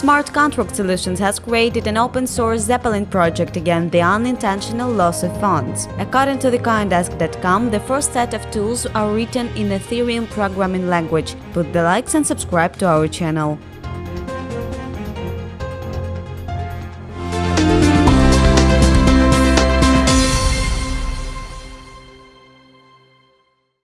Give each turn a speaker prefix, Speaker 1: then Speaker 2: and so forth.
Speaker 1: Smart Contract Solutions has created an open source Zeppelin project against the unintentional loss of funds. According to the thecoindesk.com, the first set of tools are written in Ethereum programming language. Put the likes and subscribe to our channel.